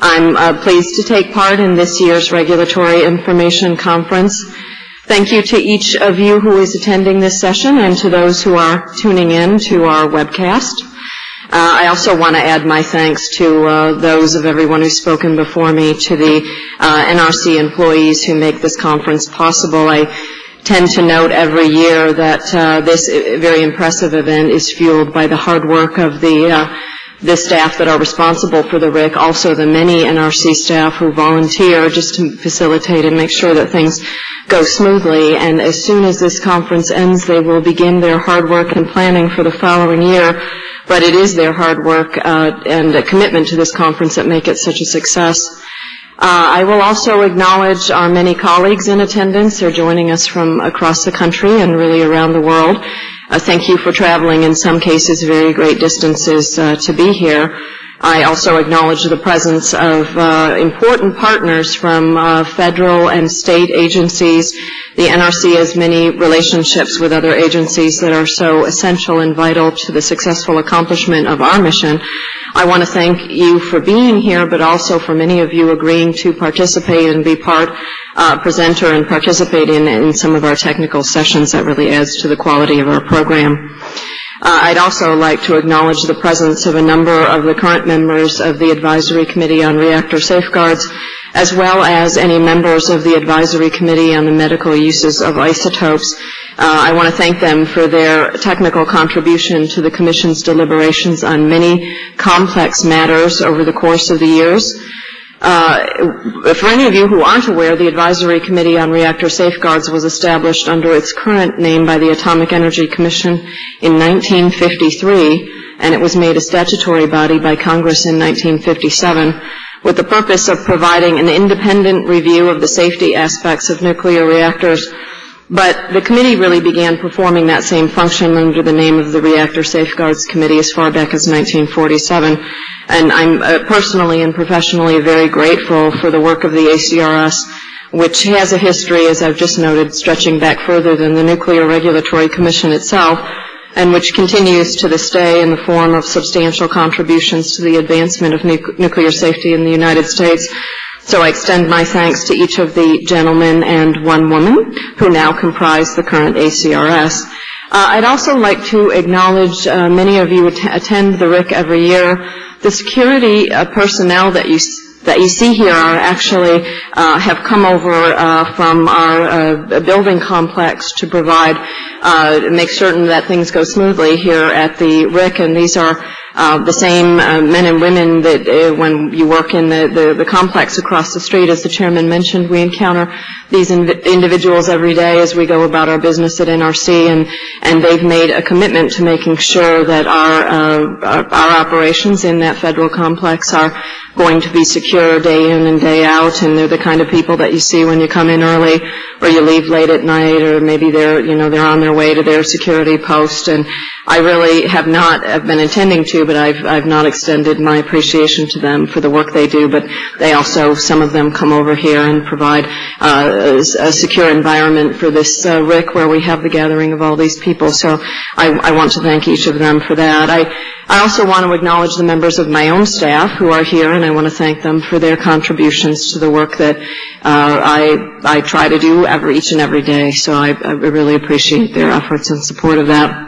I'm uh, pleased to take part in this year's Regulatory Information Conference. Thank you to each of you who is attending this session and to those who are tuning in to our webcast. Uh, I also want to add my thanks to uh, those of everyone who's spoken before me, to the uh, NRC employees who make this conference possible. I tend to note every year that uh, this very impressive event is fueled by the hard work of the uh, the staff that are responsible for the RIC, also the many NRC staff who volunteer just to facilitate and make sure that things go smoothly. And as soon as this conference ends, they will begin their hard work and planning for the following year. But it is their hard work uh, and a commitment to this conference that make it such a success. Uh, I will also acknowledge our many colleagues in attendance. They're joining us from across the country and really around the world. Uh, thank you for traveling, in some cases, very great distances uh, to be here. I also acknowledge the presence of uh, important partners from uh, federal and state agencies. The NRC has many relationships with other agencies that are so essential and vital to the successful accomplishment of our mission. I want to thank you for being here, but also for many of you agreeing to participate and be part uh, presenter and participate in, in some of our technical sessions. That really adds to the quality of our program. Uh, I'd also like to acknowledge the presence of a number of the current members of the Advisory Committee on Reactor Safeguards, as well as any members of the Advisory Committee on the Medical Uses of Isotopes. Uh, I want to thank them for their technical contribution to the Commission's deliberations on many complex matters over the course of the years. Uh, for any of you who aren't aware, the Advisory Committee on Reactor Safeguards was established under its current name by the Atomic Energy Commission in 1953, and it was made a statutory body by Congress in 1957 with the purpose of providing an independent review of the safety aspects of nuclear reactors but the committee really began performing that same function under the name of the Reactor Safeguards Committee as far back as 1947. And I'm uh, personally and professionally very grateful for the work of the ACRS, which has a history, as I've just noted, stretching back further than the Nuclear Regulatory Commission itself, and which continues to this day in the form of substantial contributions to the advancement of nu- nuclear safety in the United States so I extend my thanks to each of the gentlemen and one woman who now comprise the current ACRS. Uh, I'd also like to acknowledge uh, many of you att- attend the RIC every year. The security uh, personnel that you that you see here are actually uh, have come over uh, from our uh, building complex to provide make certain that things go smoothly here at the RIC, and these are uh, the same uh, men and women that uh, when you work in the, the, the, complex across the street, as the chairman mentioned, we encounter these individuals every day as we go about our business at NRC, and, and they've made a commitment to making sure that our, uh, our, our operations in that federal complex are going to be secure day in and day out, and they're the kind of people that you see when you come in early or you leave late at night, or maybe they're you know they're on their way to their security post, and I really have not have been intending to, but I've I've not extended my appreciation to them for the work they do. But they also, some of them, come over here and provide uh, a, secure environment for this uh, RIC where we have the gathering of all these people. So I, I want to thank each of them for that. I I also want to acknowledge the members of my own staff who are here, and I want to thank them for their contributions to the work that uh, I I try to do each and every day. So I, I really appreciate their efforts and support of that.